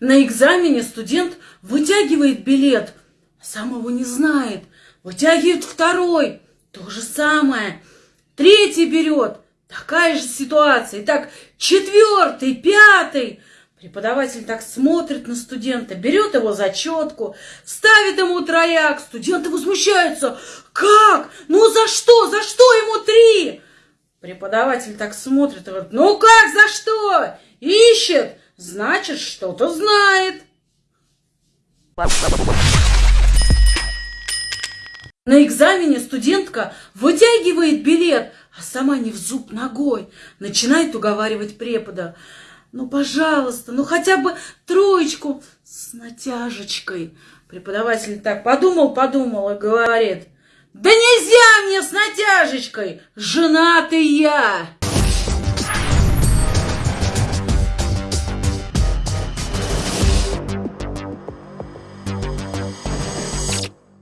На экзамене студент вытягивает билет, сам его не знает. Вытягивает второй, то же самое. Третий берет, такая же ситуация. Итак, четвертый, пятый. Преподаватель так смотрит на студента, берет его зачетку, ставит ему трояк. Студенты возмущаются. Как? Ну за что? За что ему три? Преподаватель так смотрит говорит, ну как, за что? Значит, что-то знает. На экзамене студентка вытягивает билет, а сама не в зуб ногой. Начинает уговаривать препода. Ну, пожалуйста, ну хотя бы троечку с натяжечкой. Преподаватель так подумал, подумал и говорит. Да нельзя мне с натяжечкой, женатый я.